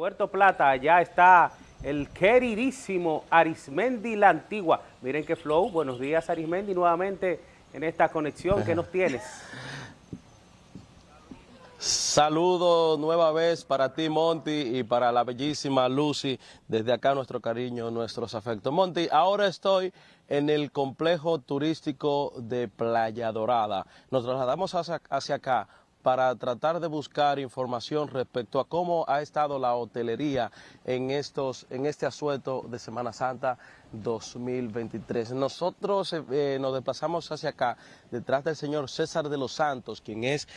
Puerto Plata, allá está el queridísimo Arismendi La Antigua. Miren qué flow, buenos días Arismendi, nuevamente en esta conexión, ¿qué nos tienes? Saludo nueva vez para ti, Monty, y para la bellísima Lucy. Desde acá nuestro cariño, nuestros afectos. Monty, ahora estoy en el complejo turístico de Playa Dorada. Nos trasladamos hacia acá para tratar de buscar información respecto a cómo ha estado la hotelería en, estos, en este asueto de Semana Santa 2023. Nosotros eh, nos desplazamos hacia acá detrás del señor César de los Santos, quien es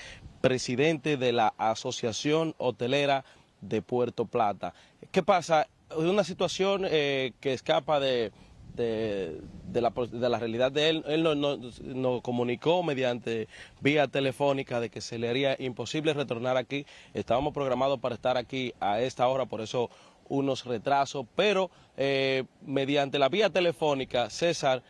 presidente de la Asociación Hotelera de Puerto Plata. ¿Qué pasa? Una situación eh, que escapa de de, la, de, la, realidad de él. Él nos comunicó mediante vía telefónica de que se le haría imposible retornar aquí. Estábamos programados para estar aquí a esta hora, por eso unos retrasos, pero eh, mediante la vía telefónica, César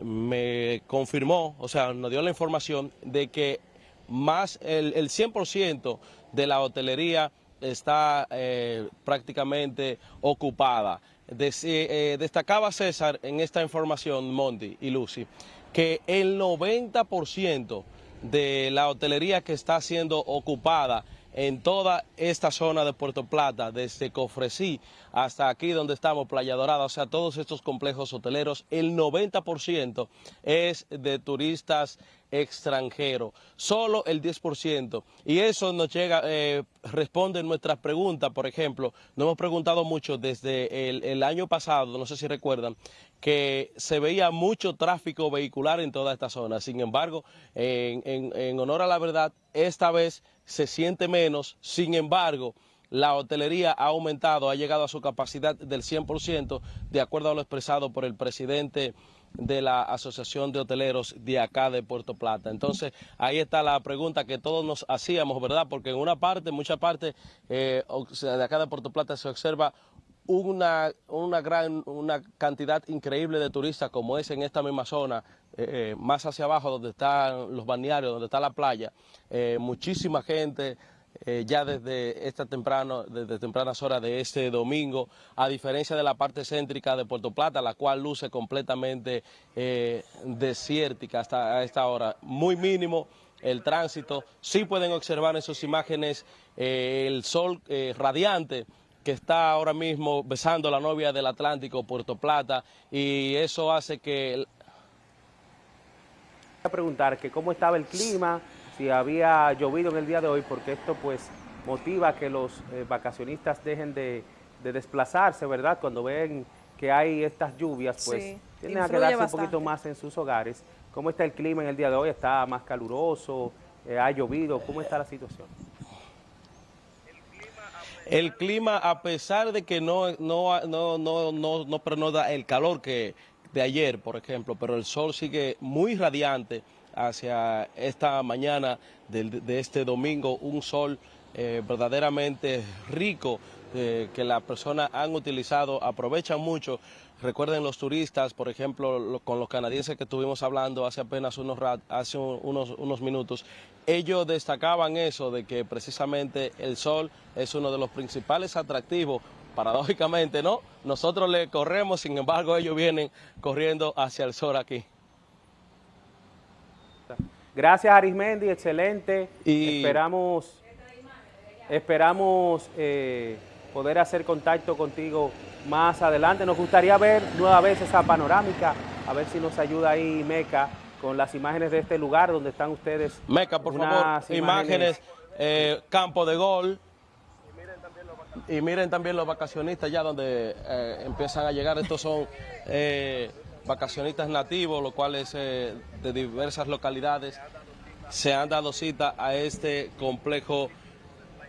me confirmó, o sea, nos dio la información de que más el, el 100% de la hotelería está eh, prácticamente ocupada. Eh, destacaba César en esta información, Monty y Lucy, que el 90% de la hotelería que está siendo ocupada en toda esta zona de Puerto Plata, desde Cofresí hasta aquí donde estamos, Playa Dorada, o sea, todos estos complejos hoteleros, el 90% es de turistas extranjeros, solo el 10%. Y eso nos llega, eh, responde nuestras preguntas, por ejemplo, nos hemos preguntado mucho desde el, año pasado, no sé si recuerdan, que se veía mucho tráfico vehicular en toda esta zona. Sin embargo, en honor a la verdad, esta vez se siente menos, sin embargo, la hotelería ha aumentado, ha llegado a su capacidad del 100%, de acuerdo a lo expresado por el presidente de la Asociación de Hoteleros de acá de Puerto Plata. Entonces, ahí está la pregunta que todos nos hacíamos, ¿verdad? Porque en una parte, en mucha parte eh, de acá de Puerto Plata se observa una, una, gran una cantidad increíble de turistas como es en esta misma zona, eh, eh, más hacia abajo donde están los balnearios, donde está la playa, muchísima gente eh, ya desde esta temprano, desde tempranas horas de este domingo, a diferencia de la parte céntrica de Puerto Plata, la cual luce completamente eh, desértica hasta esta hora, muy mínimo el tránsito, sí pueden observar en sus imágenes eh, el sol radiante, que está ahora mismo besando la novia del Atlántico, Puerto Plata, y eso hace que... A preguntar que cómo estaba el clima, si había llovido en el día de hoy, porque esto pues motiva que los eh, vacacionistas dejen de, desplazarse, ¿verdad? Cuando ven que hay estas lluvias, pues tienen que quedarse un poquito más en sus hogares. ¿Cómo está el clima en el día de hoy? ¿Está más caluroso? Eh, ¿Ha llovido? ¿Cómo está la situación? El clima, a pesar de que no, no, no, no, no, no da el calor que de ayer, por ejemplo, pero el sol sigue muy radiante, hacia esta mañana de, este domingo, un sol eh, verdaderamente rico eh, que las personas han utilizado, aprovechan mucho. Recuerden los turistas, por ejemplo, con los canadienses que estuvimos hablando hace apenas unos, hace unos, unos minutos, ellos destacaban eso de que precisamente el sol es uno de los principales atractivos paradójicamente, ¿no? Nosotros le corremos, sin embargo, ellos vienen corriendo hacia el sol aquí. Gracias Arismendi, excelente. Esperamos, esperamos eh, poder hacer contacto contigo más adelante. Nos gustaría ver nueva vez esa panorámica, a ver si nos ayuda ahí Meca con las imágenes de este lugar donde están ustedes. Meca, por favor, imágenes, eh, campo de gol. Y miren también los vacacionistas ya donde eh, empiezan a llegar. Estos son vacacionistas nativos, los cuales eh, de diversas localidades se han dado cita a este complejo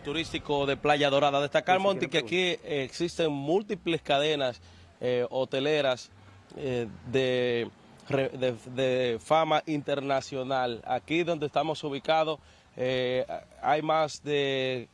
turístico de Playa Dorada. Destacar, Monti, que aquí existen múltiples cadenas eh, hoteleras eh, de, de, fama internacional. Aquí donde estamos ubicados hay más de,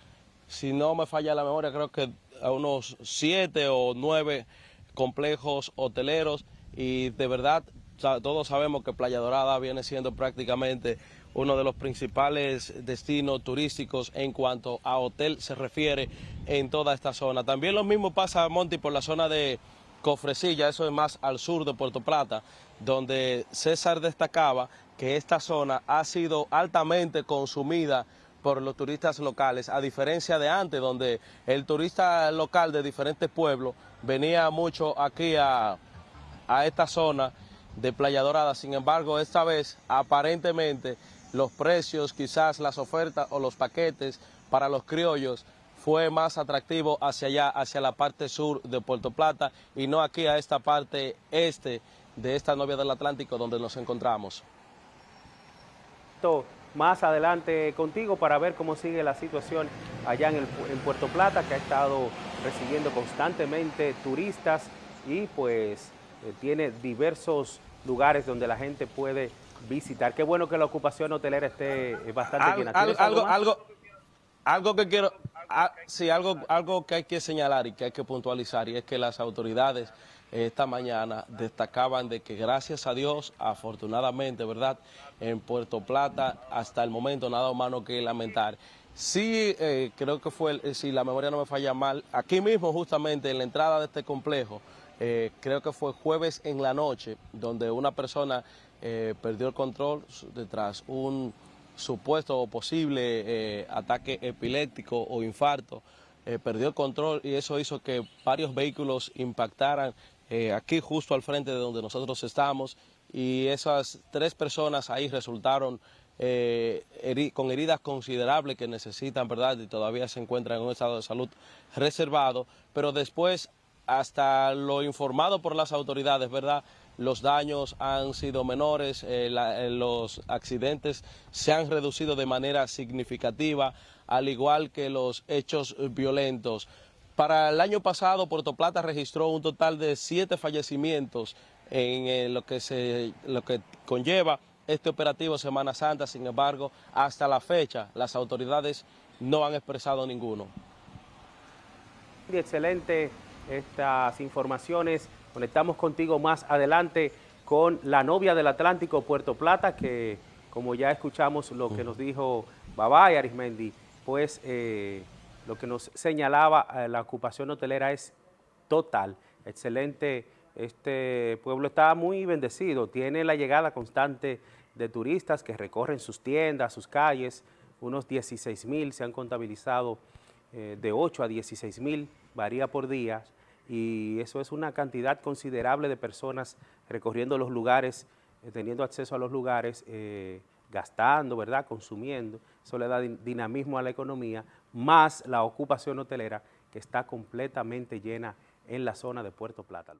si no me falla la memoria, creo que a unos siete o nueve complejos hoteleros y de verdad todos sabemos que Playa Dorada viene siendo prácticamente uno de los principales destinos turísticos en cuanto a hotel se refiere en toda esta zona. También lo mismo pasa, Monty, por la zona de Cofresilla, eso es más al sur de Puerto Plata, donde César destacaba que esta zona ha sido altamente consumida por los turistas locales, a diferencia de antes, donde el turista local de diferentes pueblos venía mucho aquí a, a esta zona de Playa Dorada. Sin embargo, esta vez, aparentemente, los precios, quizás las ofertas o los paquetes para los criollos fue más atractivo hacia allá, hacia la parte sur de Puerto Plata y no aquí a esta parte este de esta novia del Atlántico donde nos encontramos. Más adelante contigo para ver cómo sigue la situación allá en, en Puerto Plata, que ha estado recibiendo constantemente turistas y pues eh, tiene diversos lugares donde la gente puede visitar. Qué bueno que la ocupación hotelera esté eh, bastante llena. algo, algo, algo, que quiero, ah, sí, algo, algo que hay que señalar y que hay que puntualizar y es que las autoridades esta mañana destacaban de que gracias a Dios, afortunadamente, ¿verdad? En Puerto Plata hasta el momento nada humano que lamentar. Sí, eh, creo que fue, eh, si la memoria no me falla mal, aquí mismo justamente en la entrada de este complejo, eh, creo que fue jueves en la noche, donde una persona perdió el control detrás un supuesto o posible ataque epiléptico o infarto. perdió el control y eso hizo que varios vehículos impactaran eh, aquí justo al frente de donde nosotros estamos y esas tres personas ahí resultaron eh, con heridas considerables que necesitan, ¿verdad? Y todavía se encuentran en un estado de salud reservado, pero después, hasta lo informado por las autoridades, ¿verdad? Los daños han sido menores, eh, los accidentes se han reducido de manera significativa, al igual que los hechos violentos. Para el año pasado, Puerto Plata registró un total de siete fallecimientos en eh, lo, que se, lo que conlleva este operativo Semana Santa. Sin embargo, hasta la fecha, las autoridades no han expresado ninguno. Excelente estas informaciones. Conectamos contigo más adelante con la novia del Atlántico, Puerto Plata, que como ya escuchamos lo que nos dijo Babay Arismendi, pues... Eh, lo que nos señalaba eh, la ocupación hotelera es total, excelente. Este pueblo está muy bendecido, tiene la llegada constante de turistas que recorren sus tiendas, sus calles, unos 16 mil se han contabilizado, eh, de 8 a 16 mil, varía por día, y eso es una cantidad considerable de personas recorriendo los lugares, eh, teniendo acceso a los lugares, gastando, ¿verdad?, consumiendo, eso le da dinamismo a la economía, más la ocupación hotelera que está completamente llena en la zona de Puerto Plata.